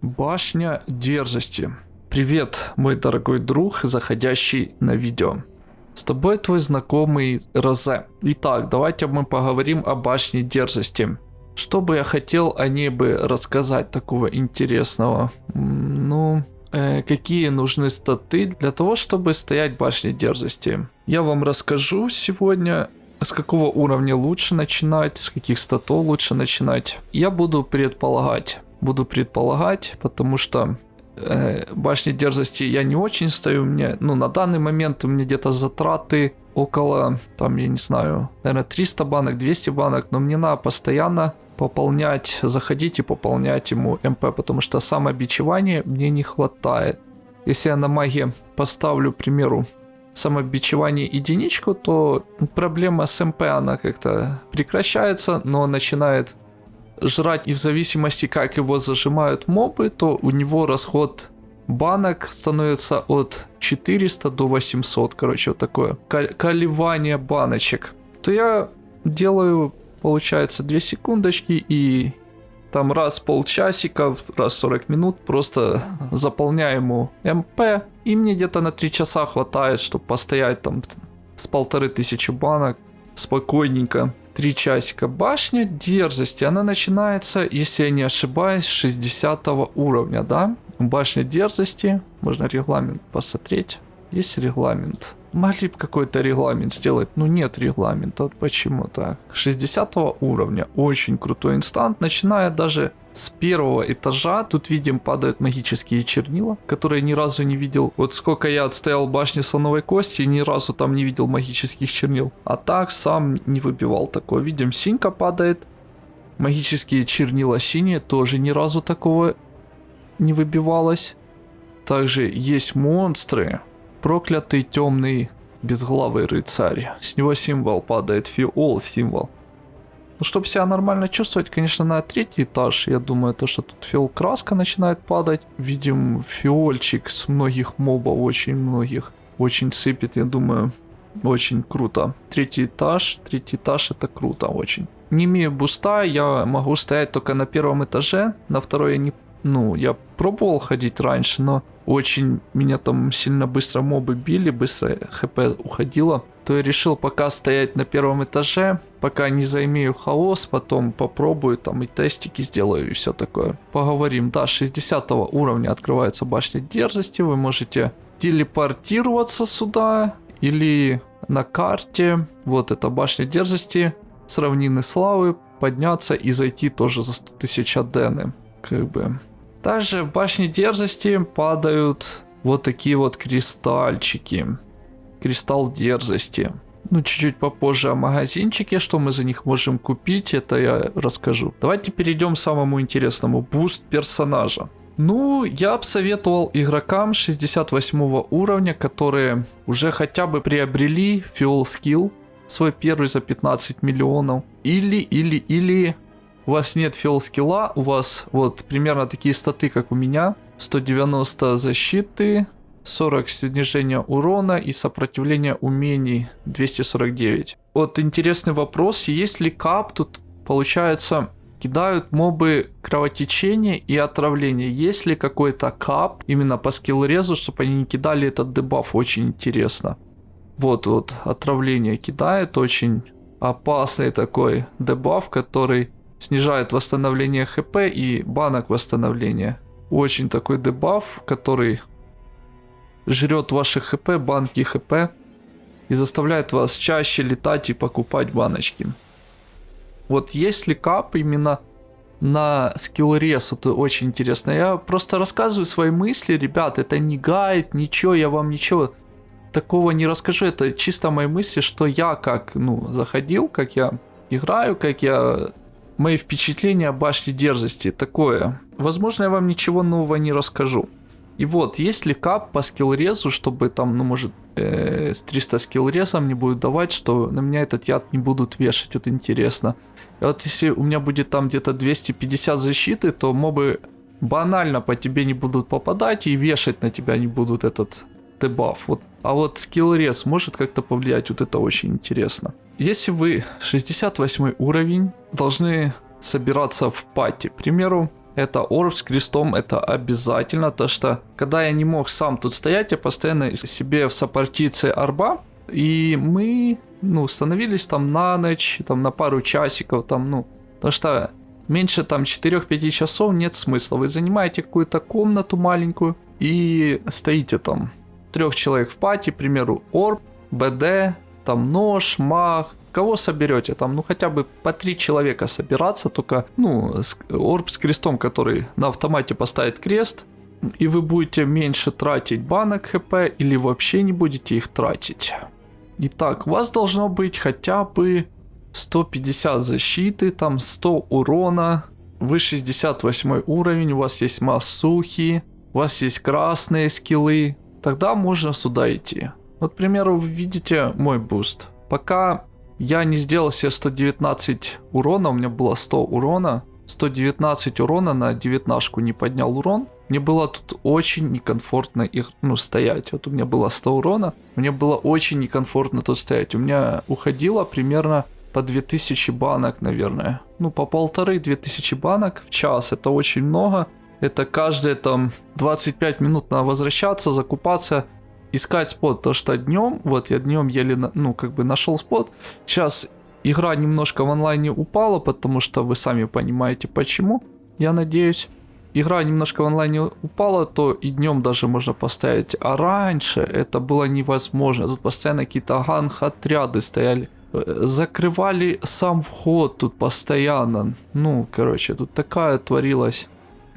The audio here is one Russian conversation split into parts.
Башня дерзости. Привет, мой дорогой друг, заходящий на видео. С тобой твой знакомый Розе. Итак, давайте мы поговорим о башне дерзости. Что бы я хотел о ней бы рассказать такого интересного? Ну, э, какие нужны статы для того, чтобы стоять башне дерзости? Я вам расскажу сегодня с какого уровня лучше начинать, с каких статов лучше начинать. Я буду предполагать, буду предполагать, потому что э, башни дерзости я не очень стою. Мне, ну, на данный момент у меня где-то затраты около, там, я не знаю, наверное, 300 банок, 200 банок, но мне надо постоянно пополнять, заходить и пополнять ему МП, потому что самобичевания мне не хватает. Если я на маге поставлю, к примеру, самобичевание единичку, то проблема с МП, она как-то прекращается, но начинает жрать, и в зависимости, как его зажимают мобы, то у него расход банок становится от 400 до 800, короче, вот такое колебание баночек. То я делаю, получается, 2 секундочки и там раз полчасика, раз 40 минут просто заполняю ему МП, и мне где-то на 3 часа хватает, чтобы постоять там с полторы тысячи банок спокойненько. 3 часика. Башня дерзости, она начинается, если я не ошибаюсь, с 60 уровня, да? Башня дерзости, можно регламент посмотреть. Есть регламент. Могли бы какой-то регламент сделать, но нет регламента. Почему так? 60 уровня. Очень крутой инстант. Начиная даже с первого этажа. Тут видим падают магические чернила, которые ни разу не видел. Вот сколько я отстоял башни слоновой кости, ни разу там не видел магических чернил. А так сам не выбивал такое. Видим, синька падает. Магические чернила синие, тоже ни разу такого не выбивалось. Также есть монстры, Проклятый темный безглавый рыцарь. С него символ падает, фиол символ. Ну, чтобы себя нормально чувствовать, конечно, на третий этаж, я думаю, то, что тут фиол краска начинает падать. Видим фиольчик с многих мобов, очень многих. Очень сыпет, я думаю, очень круто. Третий этаж, третий этаж это круто очень. Не имею буста, я могу стоять только на первом этаже, на второй я не... Ну, я пробовал ходить раньше, но очень меня там сильно быстро мобы били, быстро хп уходило, то я решил пока стоять на первом этаже, пока не займею хаос, потом попробую там и тестики сделаю и все такое. Поговорим, да, 60 уровня открывается башня дерзости, вы можете телепортироваться сюда или на карте, вот эта башня дерзости, с равнины славы, подняться и зайти тоже за 100 тысяч адены, как бы. Также в башне дерзости падают вот такие вот кристальчики. Кристалл дерзости. Ну, чуть-чуть попозже о магазинчике, что мы за них можем купить, это я расскажу. Давайте перейдем к самому интересному. Буст персонажа. Ну, я бы советовал игрокам 68 уровня, которые уже хотя бы приобрели Fuel Skill, свой первый за 15 миллионов. Или, или, или у вас нет фил скилла, у вас вот примерно такие статы, как у меня. 190 защиты, 40 снижения урона и сопротивление умений 249. Вот интересный вопрос, есть ли кап тут, получается, кидают мобы кровотечения и отравление. Есть ли какой-то кап именно по скилл-резу, чтобы они не кидали этот дебаф, очень интересно. Вот, вот, отравление кидает, очень опасный такой дебаф, который снижает восстановление хп и банок восстановления. Очень такой дебаф, который жрет ваши хп, банки хп и заставляет вас чаще летать и покупать баночки. Вот если кап именно на скилл рес, это очень интересно. Я просто рассказываю свои мысли, ребят, это не гайд, ничего, я вам ничего такого не расскажу. Это чисто мои мысли, что я как, ну, заходил, как я играю, как я мои впечатления о башне дерзости такое. Возможно, я вам ничего нового не расскажу. И вот, есть ли кап по скиллрезу, чтобы там, ну, может, э, с 300 скиллрезом мне будет давать, что на меня этот яд не будут вешать, вот интересно. И вот если у меня будет там где-то 250 защиты, то мобы банально по тебе не будут попадать и вешать на тебя не будут этот дебаф. Вот. А вот скиллрез может как-то повлиять, вот это очень интересно. Если вы 68 уровень, должны собираться в пати. К примеру, Это орб с крестом, это обязательно, то что когда я не мог сам тут стоять, я постоянно себе в сопартиции арба, и мы, ну, становились там на ночь, там на пару часиков, там, ну, потому что меньше там 4-5 часов нет смысла. Вы занимаете какую-то комнату маленькую и стоите там. Трех человек в пати, к примеру, орб, БД, там нож, маг, кого соберете, там, ну, хотя бы по три человека собираться, только, ну, орб с крестом, который на автомате поставит крест, и вы будете меньше тратить банок хп, или вообще не будете их тратить. Итак, у вас должно быть хотя бы 150 защиты, там 100 урона, вы 68 уровень, у вас есть массухи, у вас есть красные скиллы, тогда можно сюда идти. Вот, к примеру, вы видите мой буст. Пока я не сделал себе 119 урона, у меня было 100 урона, 119 урона на 19 не поднял урон. Мне было тут очень некомфортно их, ну, стоять. Вот у меня было 100 урона, мне было очень некомфортно тут стоять. У меня уходило примерно по 2000 банок, наверное. Ну, по полторы-две тысячи банок в час. Это очень много. Это каждые там 25 минут надо возвращаться, закупаться, искать спот. То, что днем, вот я днем еле, ну, как бы нашел спот. Сейчас игра немножко в онлайне упала, потому что вы сами понимаете почему, я надеюсь. Игра немножко в онлайне упала, то и днем даже можно поставить. А раньше это было невозможно. Тут постоянно какие-то ганг-отряды стояли закрывали сам вход тут постоянно. Ну, короче, тут такая творилась.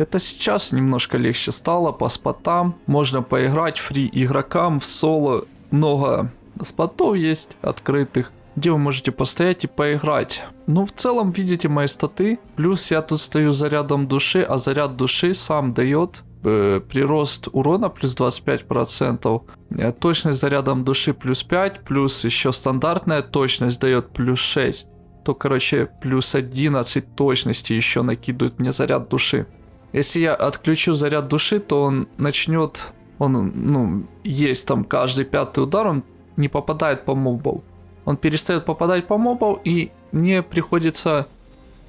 Это сейчас немножко легче стало по спотам. Можно поиграть фри игрокам в соло. Много спотов есть открытых, где вы можете постоять и поиграть. Ну, в целом, видите мои статы. Плюс я тут стою зарядом души, а заряд души сам дает э, прирост урона плюс 25%, э, точность зарядом души плюс 5, плюс еще стандартная точность дает плюс 6, то, короче, плюс 11 точности еще накидывает мне заряд души. Если я отключу заряд души, то он начнет, он, ну, есть там каждый пятый удар, он не попадает по мобов. Он перестает попадать по мобов, и мне приходится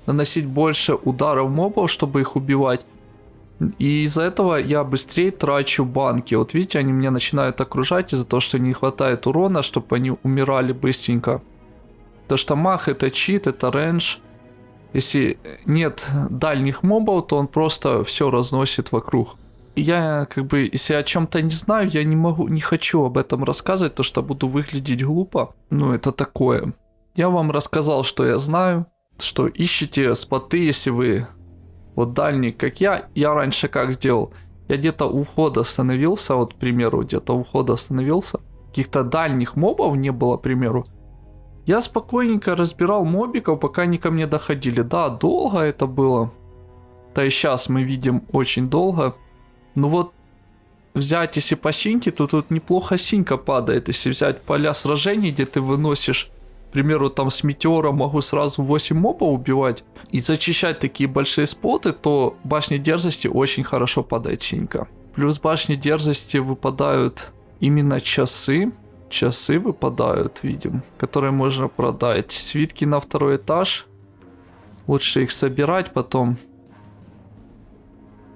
наносить больше ударов мобов, чтобы их убивать. И из-за этого я быстрее трачу банки. Вот видите, они меня начинают окружать из-за того, что не хватает урона, чтобы они умирали быстренько. То что мах это чит, это рейндж. Если нет дальних мобов, то он просто все разносит вокруг. Я как бы, если о чем-то не знаю, я не могу, не хочу об этом рассказывать, то что буду выглядеть глупо. Ну, это такое. Я вам рассказал, что я знаю, что ищите споты, если вы вот дальний, как я, я раньше как сделал? Я где-то у входа остановился, вот, к примеру, где-то у входа остановился. Каких-то дальних мобов не было, к примеру. Я спокойненько разбирал мобиков, пока они ко мне доходили. Да, долго это было. Да и сейчас мы видим очень долго. Ну вот, взять если по синьке, то тут неплохо синька падает. Если взять поля сражений, где ты выносишь к примеру, там с метеора могу сразу 8 мобов убивать и зачищать такие большие споты, то башни дерзости очень хорошо падает синька. Плюс башни дерзости выпадают именно часы. Часы выпадают, видим, которые можно продать. Свитки на второй этаж. Лучше их собирать, потом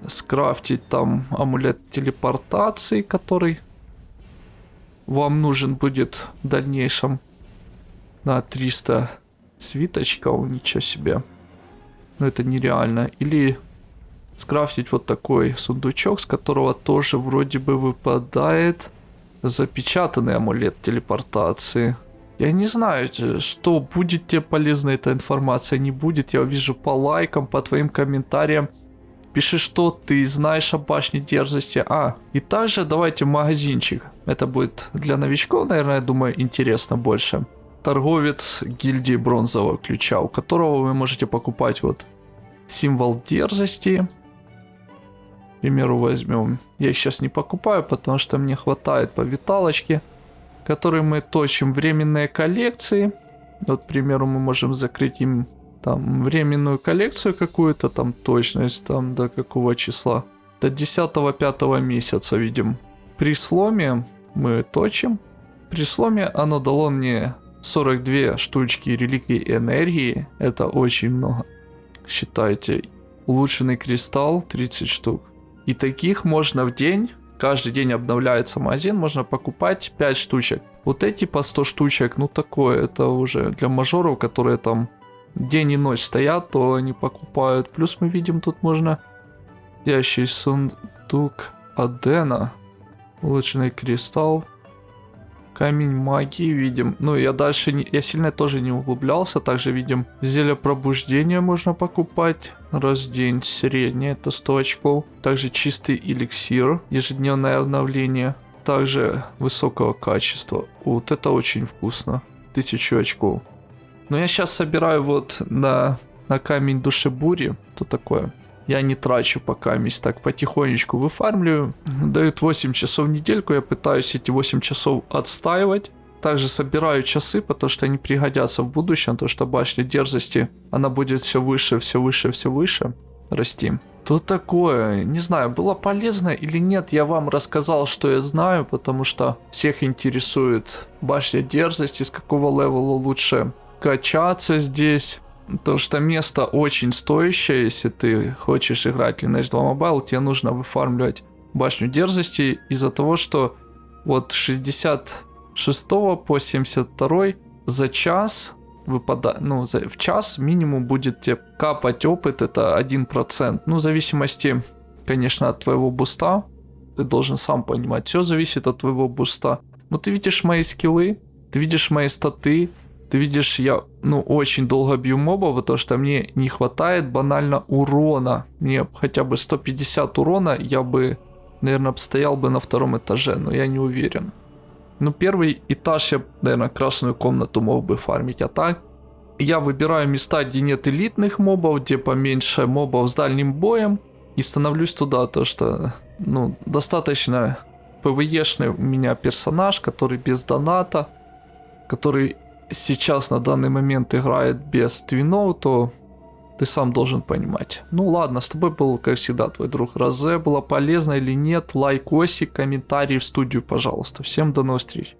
скрафтить там амулет телепортации, который вам нужен будет в дальнейшем на 300 свиточков, ничего себе. Ну это нереально. Или скрафтить вот такой сундучок, с которого тоже вроде бы выпадает запечатанный амулет телепортации. Я не знаю, что будет тебе полезна эта информация, не будет. Я вижу по лайкам, по твоим комментариям. Пиши, что ты знаешь о башне дерзости. А, и также давайте магазинчик. Это будет для новичков, наверное, я думаю, интересно больше торговец гильдии бронзового ключа, у которого вы можете покупать вот символ дерзости. Примеру, возьмем. Я сейчас не покупаю, потому что мне хватает по виталочке, которые мы точим временные коллекции. Вот, к примеру, мы можем закрыть им там временную коллекцию какую-то, там точность, там до какого числа. До 10-5 месяца, видим. При сломе мы точим. При сломе оно дало мне 42 штучки реликвий энергии. Это очень много. Считайте. Улучшенный кристалл 30 штук. И таких можно в день, каждый день обновляется магазин, можно покупать 5 штучек. Вот эти по 100 штучек, ну такое, это уже для мажоров, которые там день и ночь стоят, то они покупают. Плюс мы видим, тут можно ящий сундук Адена, улучшенный кристалл, камень магии видим. Ну, я дальше, не, я сильно тоже не углублялся. Также видим зелье пробуждения можно покупать. Раз день среднее, это 100 очков. Также чистый эликсир, ежедневное обновление. Также высокого качества. Вот это очень вкусно. 1000 очков. Но я сейчас собираю вот на, на камень душебури. То такое. Я не трачу пока месть, так потихонечку выфармливаю. Дают 8 часов в недельку, я пытаюсь эти 8 часов отстаивать. Также собираю часы, потому что они пригодятся в будущем, потому что башня дерзости, она будет все выше, все выше, все выше расти. То такое, не знаю, было полезно или нет, я вам рассказал, что я знаю, потому что всех интересует башня дерзости, с какого левела лучше качаться здесь. Потому что место очень стоящее, если ты хочешь играть Lineage 2 Mobile, тебе нужно выфармливать башню дерзости из-за того, что вот 66 по 72 за час выпадает, ну, за, в час минимум будет тебе капать опыт, это 1%. Ну, в зависимости, конечно, от твоего буста, ты должен сам понимать, все зависит от твоего буста. Но ты видишь мои скиллы, ты видишь мои статы, ты видишь, я, ну, очень долго бью мобов, потому что мне не хватает банально урона. Мне хотя бы 150 урона, я бы, наверное, стоял бы на втором этаже, но я не уверен. Ну, первый этаж я, наверное, красную комнату мог бы фармить, а так... Я выбираю места, где нет элитных мобов, где поменьше мобов с дальним боем, и становлюсь туда, то что, ну, достаточно ПВЕшный у меня персонаж, который без доната, который сейчас на данный момент играет без твинов, то ты сам должен понимать. Ну ладно, с тобой был, как всегда, твой друг Розе. Было полезно или нет? Лайкосик, комментарий в студию, пожалуйста. Всем до новых встреч.